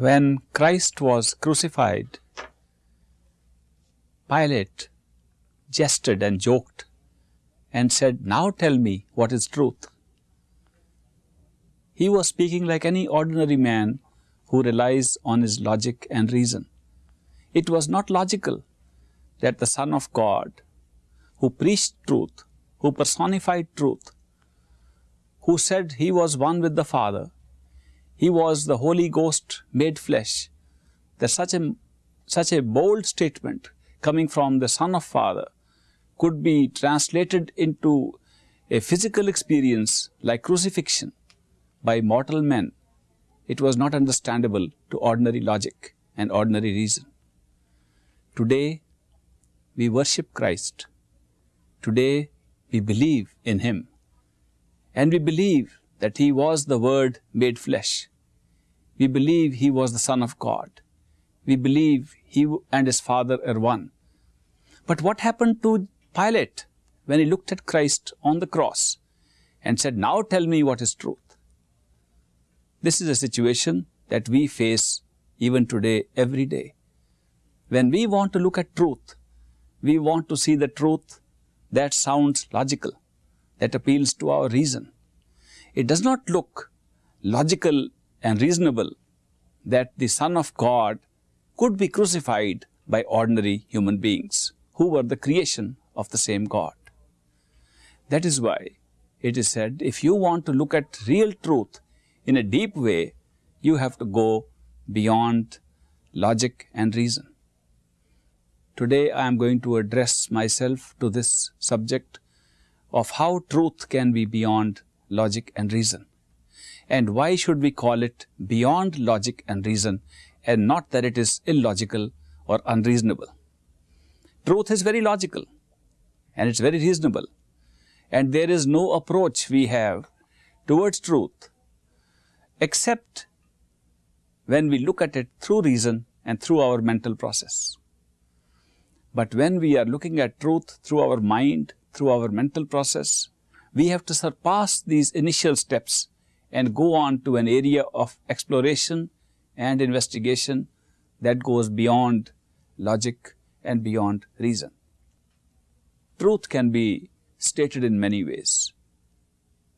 When Christ was crucified, Pilate jested and joked and said, Now tell me what is truth. He was speaking like any ordinary man who relies on his logic and reason. It was not logical that the Son of God, who preached truth, who personified truth, who said he was one with the Father, he was the Holy Ghost made flesh, that such a, such a bold statement coming from the Son of Father could be translated into a physical experience like crucifixion by mortal men, it was not understandable to ordinary logic and ordinary reason. Today, we worship Christ. Today, we believe in Him. And we believe that He was the Word made flesh. We believe He was the Son of God. We believe He and His Father are one. But what happened to Pilate when he looked at Christ on the cross and said, Now tell me what is truth? This is a situation that we face even today, every day. When we want to look at truth, we want to see the truth that sounds logical, that appeals to our reason. It does not look logical and reasonable that the Son of God could be crucified by ordinary human beings who were the creation of the same God. That is why it is said, if you want to look at real truth in a deep way, you have to go beyond logic and reason. Today I am going to address myself to this subject of how truth can be beyond logic and reason. And why should we call it beyond logic and reason and not that it is illogical or unreasonable. Truth is very logical and it's very reasonable and there is no approach we have towards truth except when we look at it through reason and through our mental process. But when we are looking at truth through our mind, through our mental process, we have to surpass these initial steps and go on to an area of exploration and investigation that goes beyond logic and beyond reason. Truth can be stated in many ways.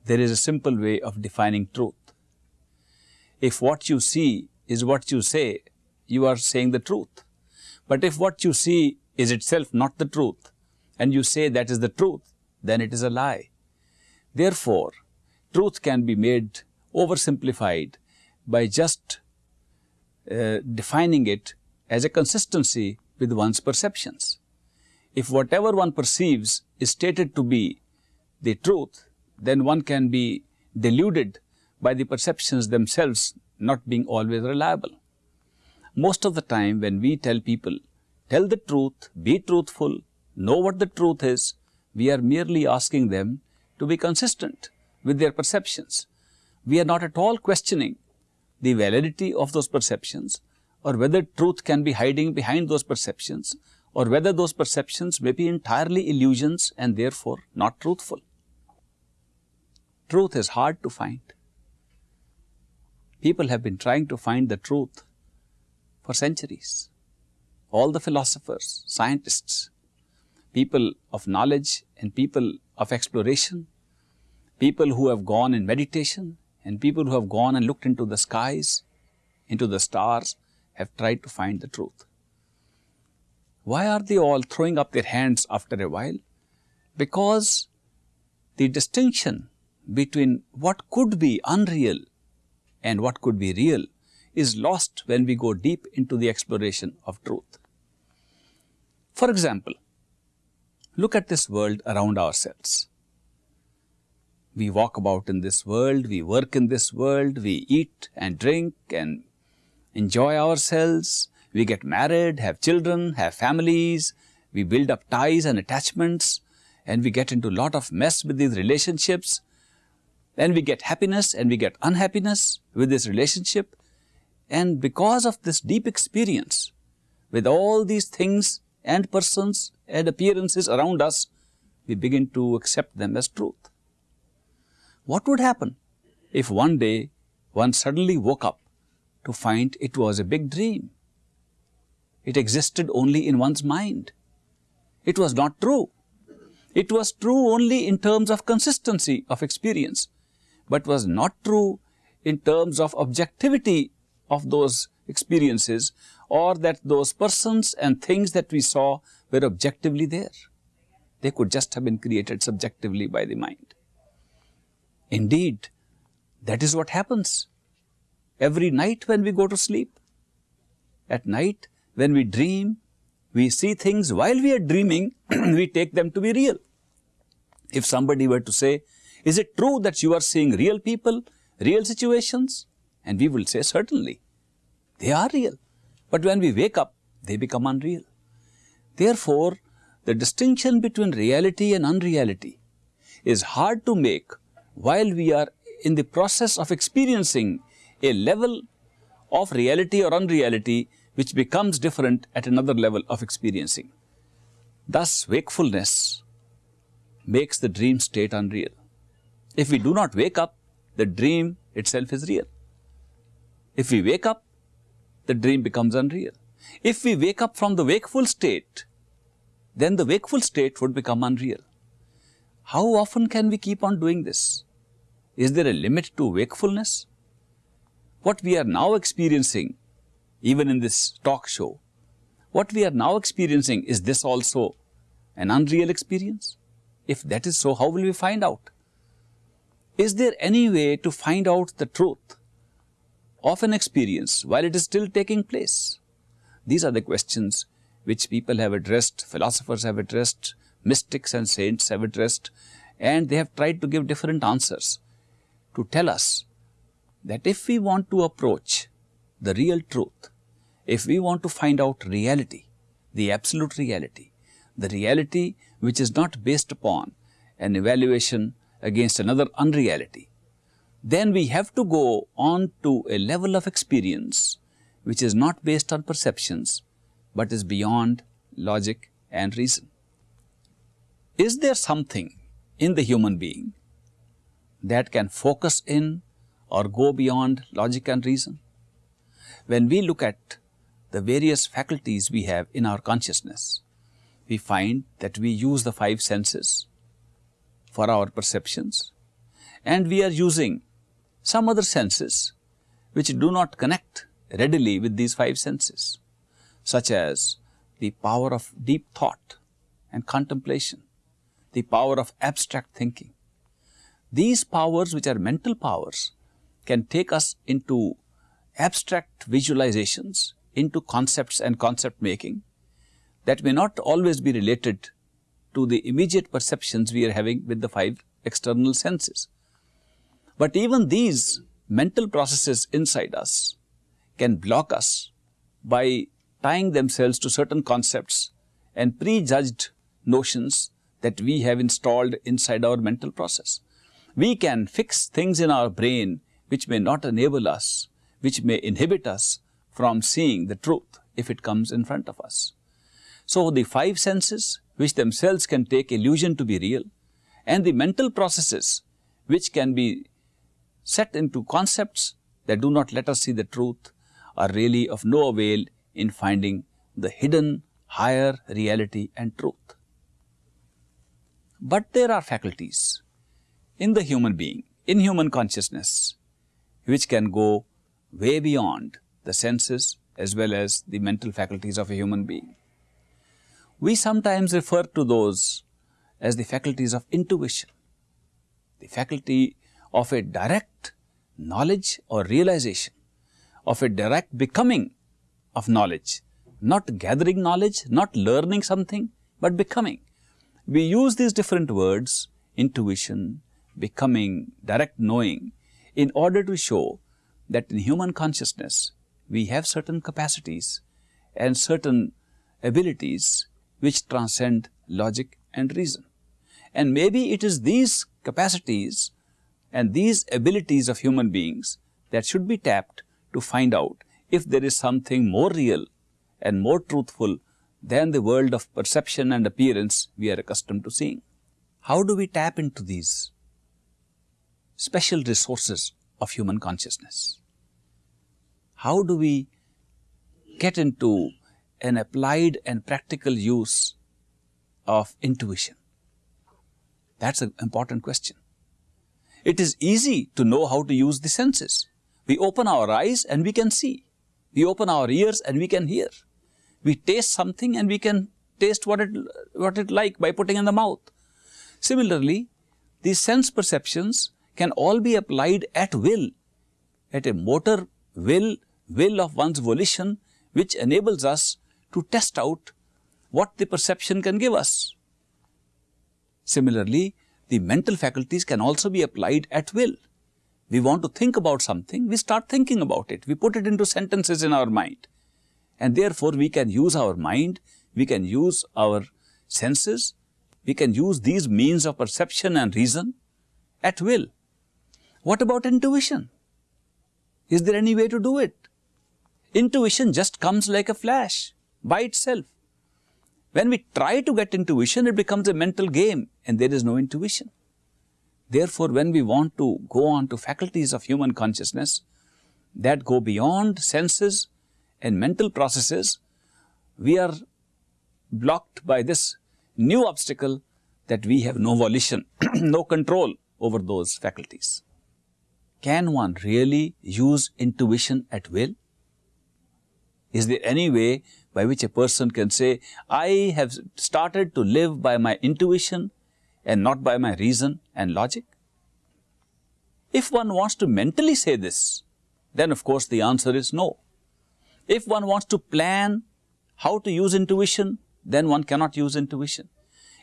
There is a simple way of defining truth. If what you see is what you say, you are saying the truth. But if what you see is itself not the truth, and you say that is the truth, then it is a lie. Therefore, truth can be made oversimplified by just uh, defining it as a consistency with one's perceptions. If whatever one perceives is stated to be the truth, then one can be deluded by the perceptions themselves not being always reliable. Most of the time when we tell people, tell the truth, be truthful, know what the truth is, we are merely asking them to be consistent with their perceptions. We are not at all questioning the validity of those perceptions or whether truth can be hiding behind those perceptions or whether those perceptions may be entirely illusions and therefore not truthful. Truth is hard to find. People have been trying to find the truth for centuries. All the philosophers, scientists, people of knowledge and people of exploration, people who have gone in meditation and people who have gone and looked into the skies, into the stars, have tried to find the truth. Why are they all throwing up their hands after a while? Because the distinction between what could be unreal and what could be real is lost when we go deep into the exploration of truth. For example, look at this world around ourselves. We walk about in this world, we work in this world, we eat and drink and enjoy ourselves, we get married, have children, have families, we build up ties and attachments and we get into a lot of mess with these relationships. Then we get happiness and we get unhappiness with this relationship. And because of this deep experience with all these things and persons and appearances around us, we begin to accept them as truth. What would happen if one day one suddenly woke up to find it was a big dream. It existed only in one's mind. It was not true. It was true only in terms of consistency of experience, but was not true in terms of objectivity of those experiences or that those persons and things that we saw were objectively there. They could just have been created subjectively by the mind. Indeed, that is what happens every night when we go to sleep. At night, when we dream, we see things while we are dreaming, we take them to be real. If somebody were to say, is it true that you are seeing real people, real situations? And we will say, certainly, they are real. But when we wake up, they become unreal. Therefore, the distinction between reality and unreality is hard to make while we are in the process of experiencing a level of reality or unreality which becomes different at another level of experiencing. Thus, wakefulness makes the dream state unreal. If we do not wake up, the dream itself is real. If we wake up, the dream becomes unreal. If we wake up from the wakeful state, then the wakeful state would become unreal. How often can we keep on doing this? Is there a limit to wakefulness? What we are now experiencing even in this talk show. What we are now experiencing, is this also an unreal experience? If that is so, how will we find out? Is there any way to find out the truth of an experience while it is still taking place? These are the questions which people have addressed, philosophers have addressed, mystics and saints have addressed, and they have tried to give different answers to tell us that if we want to approach the real truth, if we want to find out reality, the absolute reality, the reality which is not based upon an evaluation against another unreality, then we have to go on to a level of experience which is not based on perceptions, but is beyond logic and reason. Is there something in the human being that can focus in or go beyond logic and reason? When we look at the various faculties we have in our consciousness, we find that we use the five senses for our perceptions and we are using some other senses which do not connect readily with these five senses, such as the power of deep thought and contemplation, the power of abstract thinking. These powers which are mental powers can take us into abstract visualizations into concepts and concept making that may not always be related to the immediate perceptions we are having with the five external senses. But even these mental processes inside us can block us by tying themselves to certain concepts and prejudged notions that we have installed inside our mental process. We can fix things in our brain which may not enable us, which may inhibit us from seeing the truth if it comes in front of us. So, the five senses which themselves can take illusion to be real and the mental processes which can be set into concepts that do not let us see the truth are really of no avail in finding the hidden higher reality and truth. But there are faculties in the human being, in human consciousness, which can go way beyond the senses as well as the mental faculties of a human being. We sometimes refer to those as the faculties of intuition, the faculty of a direct knowledge or realization, of a direct becoming of knowledge, not gathering knowledge, not learning something, but becoming. We use these different words, intuition, becoming, direct knowing, in order to show that in human consciousness, we have certain capacities and certain abilities which transcend logic and reason. And maybe it is these capacities and these abilities of human beings that should be tapped to find out if there is something more real and more truthful than the world of perception and appearance we are accustomed to seeing. How do we tap into these special resources of human consciousness? how do we get into an applied and practical use of intuition? That's an important question. It is easy to know how to use the senses. We open our eyes and we can see. We open our ears and we can hear. We taste something and we can taste what it, what it like by putting in the mouth. Similarly, these sense perceptions can all be applied at will, at a motor will, will of one's volition, which enables us to test out what the perception can give us. Similarly, the mental faculties can also be applied at will. We want to think about something, we start thinking about it, we put it into sentences in our mind. And therefore, we can use our mind, we can use our senses, we can use these means of perception and reason at will. What about intuition? Is there any way to do it? Intuition just comes like a flash by itself. When we try to get intuition, it becomes a mental game and there is no intuition. Therefore, when we want to go on to faculties of human consciousness that go beyond senses and mental processes, we are blocked by this new obstacle that we have no volition, no control over those faculties. Can one really use intuition at will? Is there any way by which a person can say, I have started to live by my intuition and not by my reason and logic? If one wants to mentally say this, then of course the answer is no. If one wants to plan how to use intuition, then one cannot use intuition.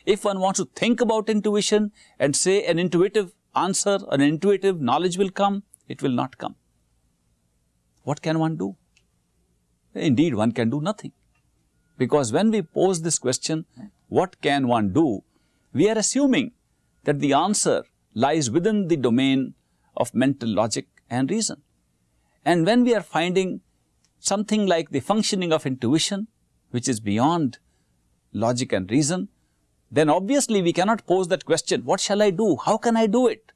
If one wants to think about intuition and say an intuitive answer, an intuitive knowledge will come, it will not come. What can one do? Indeed, one can do nothing. Because when we pose this question, what can one do? We are assuming that the answer lies within the domain of mental logic and reason. And when we are finding something like the functioning of intuition, which is beyond logic and reason, then obviously we cannot pose that question, what shall I do? How can I do it?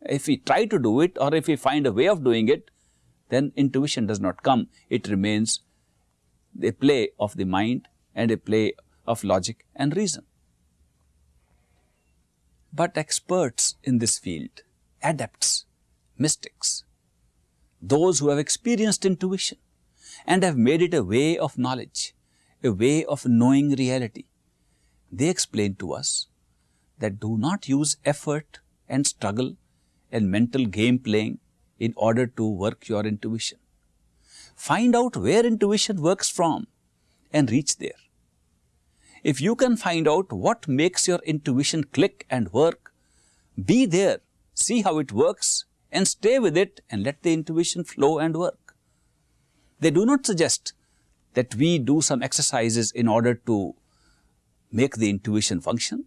If we try to do it or if we find a way of doing it, then intuition does not come. It remains a play of the mind and a play of logic and reason. But experts in this field, adepts, mystics, those who have experienced intuition and have made it a way of knowledge, a way of knowing reality, they explain to us that do not use effort and struggle and mental game playing in order to work your intuition. Find out where intuition works from and reach there. If you can find out what makes your intuition click and work, be there, see how it works and stay with it and let the intuition flow and work. They do not suggest that we do some exercises in order to make the intuition function.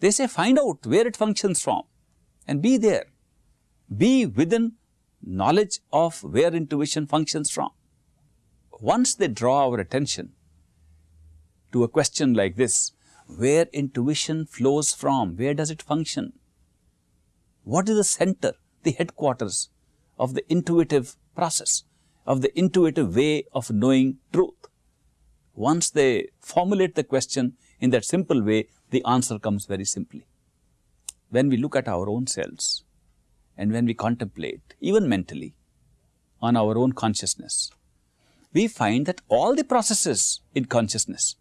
They say find out where it functions from and be there. Be within knowledge of where intuition functions from. Once they draw our attention to a question like this, where intuition flows from, where does it function? What is the center, the headquarters of the intuitive process, of the intuitive way of knowing truth? Once they formulate the question in that simple way, the answer comes very simply. When we look at our own selves and when we contemplate, even mentally, on our own consciousness, we find that all the processes in consciousness,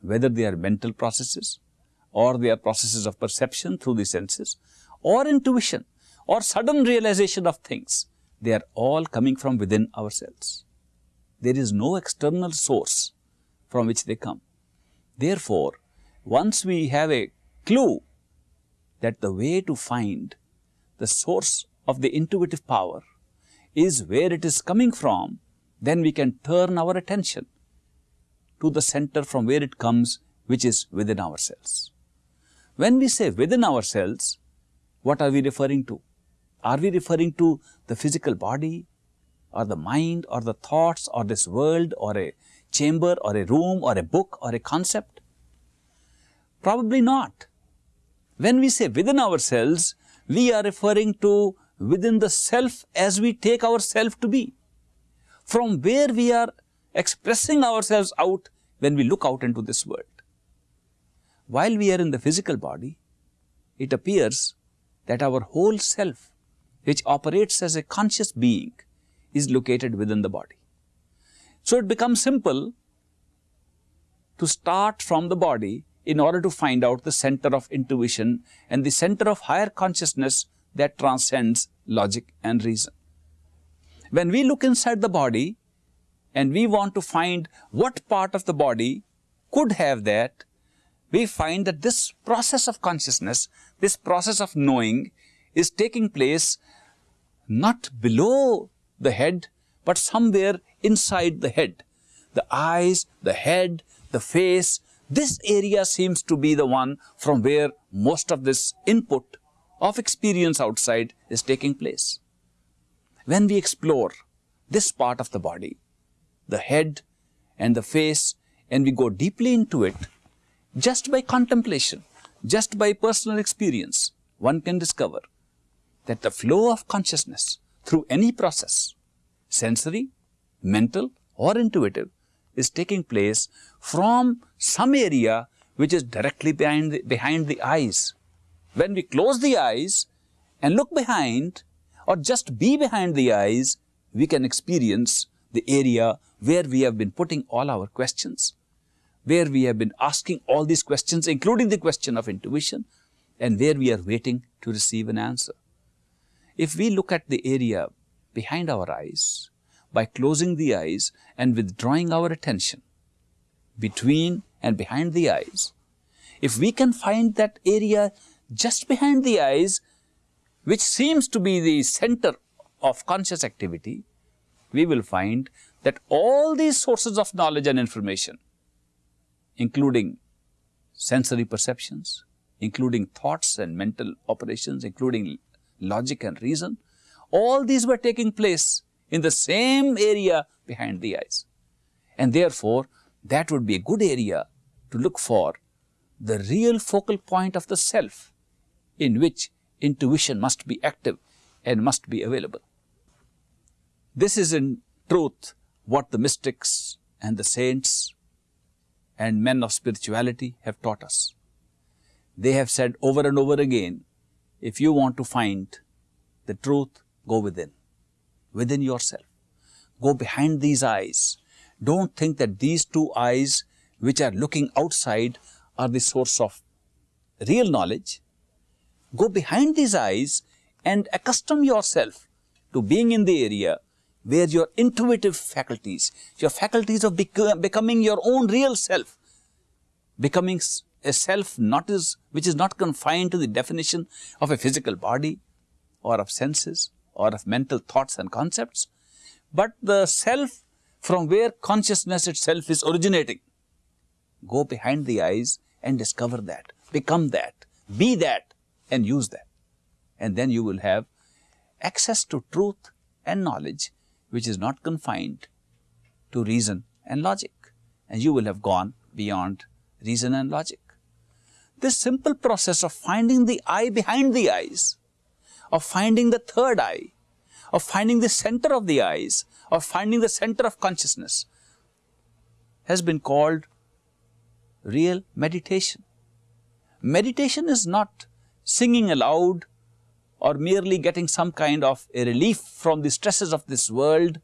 whether they are mental processes or they are processes of perception through the senses or intuition or sudden realization of things, they are all coming from within ourselves. There is no external source from which they come. Therefore, once we have a clue that the way to find the source of the intuitive power is where it is coming from, then we can turn our attention to the center from where it comes, which is within ourselves. When we say within ourselves, what are we referring to? Are we referring to the physical body or the mind or the thoughts or this world or a chamber or a room or a book or a concept? Probably not. When we say within ourselves, we are referring to within the self as we take ourself to be. from where we are expressing ourselves out when we look out into this world. While we are in the physical body, it appears that our whole self, which operates as a conscious being, is located within the body. So it becomes simple to start from the body in order to find out the center of intuition and the center of higher consciousness that transcends logic and reason. When we look inside the body and we want to find what part of the body could have that, we find that this process of consciousness, this process of knowing is taking place not below the head, but somewhere inside the head. The eyes, the head, the face, this area seems to be the one from where most of this input of experience outside is taking place. When we explore this part of the body, the head and the face, and we go deeply into it, just by contemplation, just by personal experience, one can discover that the flow of consciousness through any process, sensory, mental or intuitive, is taking place from some area which is directly behind the, behind the eyes. When we close the eyes and look behind or just be behind the eyes, we can experience the area where we have been putting all our questions, where we have been asking all these questions, including the question of intuition, and where we are waiting to receive an answer. If we look at the area behind our eyes, by closing the eyes and withdrawing our attention between and behind the eyes, if we can find that area just behind the eyes, which seems to be the center of conscious activity, we will find that all these sources of knowledge and information, including sensory perceptions, including thoughts and mental operations, including logic and reason, all these were taking place in the same area behind the eyes. And therefore, that would be a good area to look for the real focal point of the self in which intuition must be active and must be available. This is in truth what the mystics and the saints and men of spirituality have taught us. They have said over and over again, if you want to find the truth, go within, within yourself. Go behind these eyes. Don't think that these two eyes which are looking outside are the source of real knowledge. Go behind these eyes and accustom yourself to being in the area where your intuitive faculties, your faculties of bec becoming your own real self, becoming a self not is, which is not confined to the definition of a physical body or of senses or of mental thoughts and concepts, but the self from where consciousness itself is originating. Go behind the eyes and discover that, become that, be that and use that. And then you will have access to truth and knowledge which is not confined to reason and logic and you will have gone beyond reason and logic. This simple process of finding the eye behind the eyes, of finding the third eye, of finding the center of the eyes, of finding the center of consciousness has been called real meditation. Meditation is not singing aloud or merely getting some kind of a relief from the stresses of this world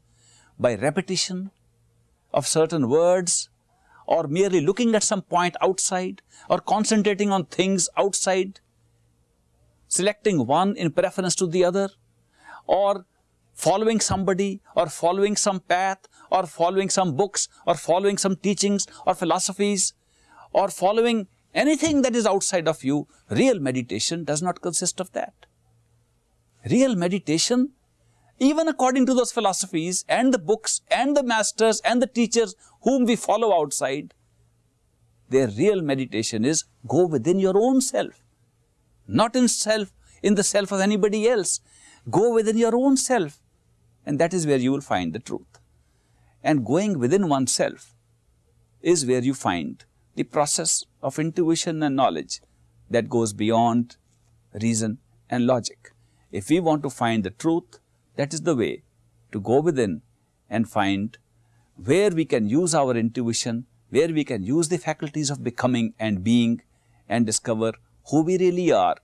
by repetition of certain words or merely looking at some point outside or concentrating on things outside, selecting one in preference to the other or following somebody or following some path or following some books or following some teachings or philosophies or following anything that is outside of you, real meditation does not consist of that real meditation, even according to those philosophies and the books and the masters and the teachers whom we follow outside, their real meditation is go within your own self, not in self, in the self of anybody else. Go within your own self and that is where you will find the truth. And going within oneself is where you find the process of intuition and knowledge that goes beyond reason and logic. If we want to find the truth, that is the way to go within and find where we can use our intuition, where we can use the faculties of becoming and being and discover who we really are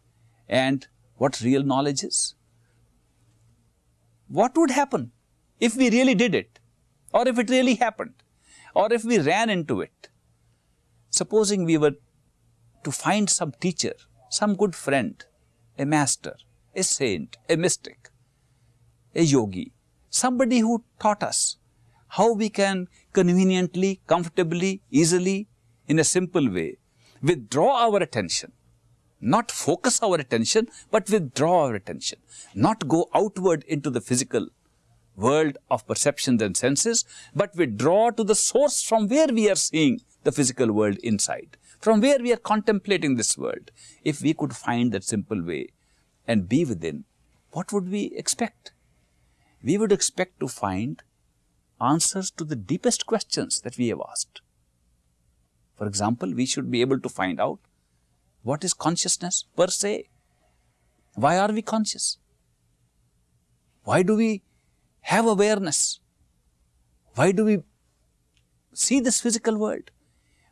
and what real knowledge is. What would happen if we really did it or if it really happened or if we ran into it? Supposing we were to find some teacher, some good friend, a master, a saint, a mystic, a yogi, somebody who taught us how we can conveniently, comfortably, easily, in a simple way, withdraw our attention, not focus our attention, but withdraw our attention, not go outward into the physical world of perceptions and senses, but withdraw to the source from where we are seeing the physical world inside, from where we are contemplating this world. If we could find that simple way and be within, what would we expect? We would expect to find answers to the deepest questions that we have asked. For example, we should be able to find out what is consciousness per se? Why are we conscious? Why do we have awareness? Why do we see this physical world?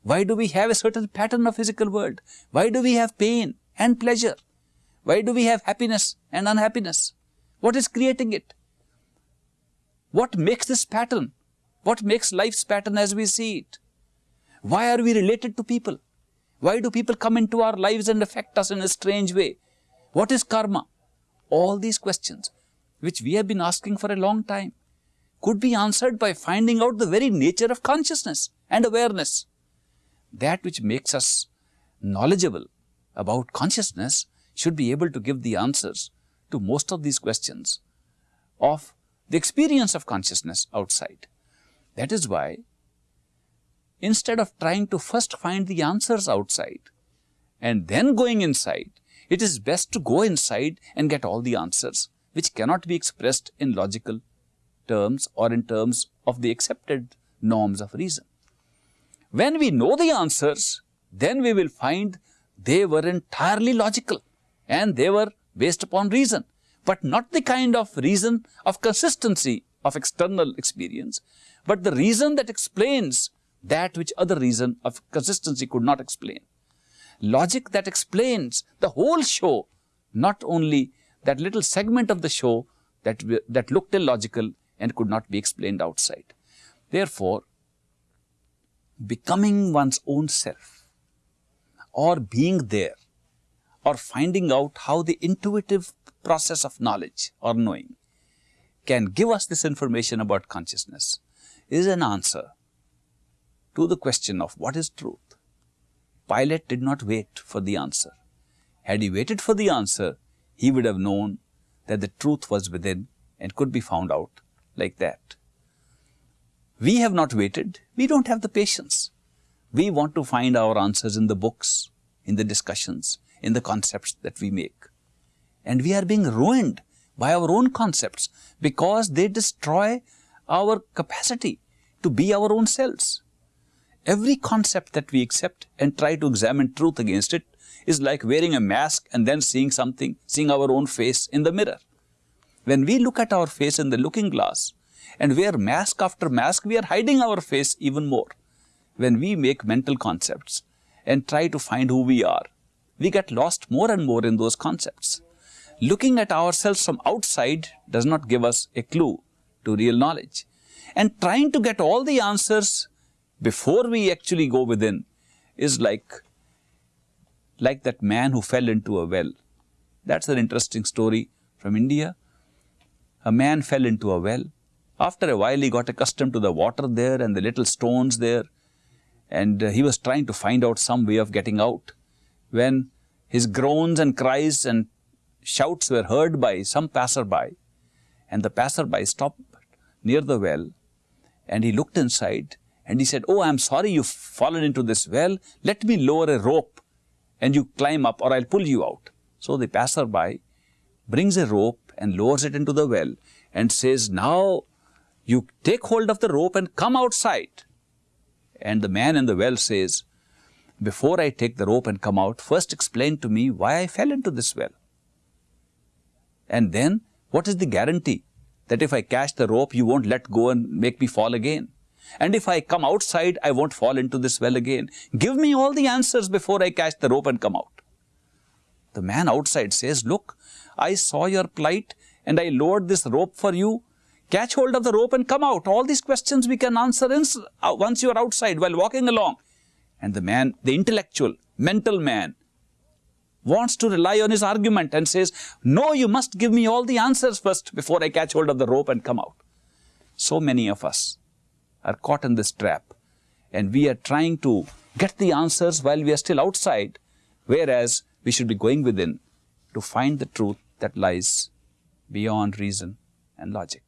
Why do we have a certain pattern of physical world? Why do we have pain and pleasure? Why do we have happiness and unhappiness? What is creating it? What makes this pattern? What makes life's pattern as we see it? Why are we related to people? Why do people come into our lives and affect us in a strange way? What is karma? All these questions, which we have been asking for a long time, could be answered by finding out the very nature of consciousness and awareness. That which makes us knowledgeable about consciousness should be able to give the answers to most of these questions of the experience of consciousness outside. That is why instead of trying to first find the answers outside and then going inside, it is best to go inside and get all the answers which cannot be expressed in logical terms or in terms of the accepted norms of reason. When we know the answers, then we will find they were entirely logical and they were based upon reason, but not the kind of reason of consistency of external experience, but the reason that explains that which other reason of consistency could not explain. Logic that explains the whole show, not only that little segment of the show that, that looked illogical and could not be explained outside. Therefore, becoming one's own self or being there or finding out how the intuitive process of knowledge or knowing can give us this information about consciousness is an answer to the question of what is truth. Pilate did not wait for the answer. Had he waited for the answer, he would have known that the truth was within and could be found out like that. We have not waited. We don't have the patience. We want to find our answers in the books, in the discussions, in the concepts that we make. And we are being ruined by our own concepts because they destroy our capacity to be our own selves. Every concept that we accept and try to examine truth against it is like wearing a mask and then seeing something, seeing our own face in the mirror. When we look at our face in the looking glass and wear mask after mask, we are hiding our face even more. When we make mental concepts and try to find who we are, we get lost more and more in those concepts. Looking at ourselves from outside does not give us a clue to real knowledge. And trying to get all the answers before we actually go within is like, like that man who fell into a well. That's an interesting story from India. A man fell into a well. After a while, he got accustomed to the water there and the little stones there. And uh, he was trying to find out some way of getting out. When his groans and cries and shouts were heard by some passerby, and the passerby stopped near the well, and he looked inside, and he said, oh, I'm sorry you've fallen into this well. Let me lower a rope and you climb up or I'll pull you out. So the passerby brings a rope and lowers it into the well and says, now you take hold of the rope and come outside. And the man in the well says, before I take the rope and come out, first explain to me why I fell into this well. And then, what is the guarantee that if I catch the rope, you won't let go and make me fall again. And if I come outside, I won't fall into this well again. Give me all the answers before I catch the rope and come out. The man outside says, Look, I saw your plight and I lowered this rope for you. Catch hold of the rope and come out. All these questions we can answer uh, once you are outside while walking along. And the man, the intellectual, mental man, wants to rely on his argument and says, No, you must give me all the answers first before I catch hold of the rope and come out. So many of us are caught in this trap and we are trying to get the answers while we are still outside, whereas we should be going within to find the truth that lies beyond reason and logic.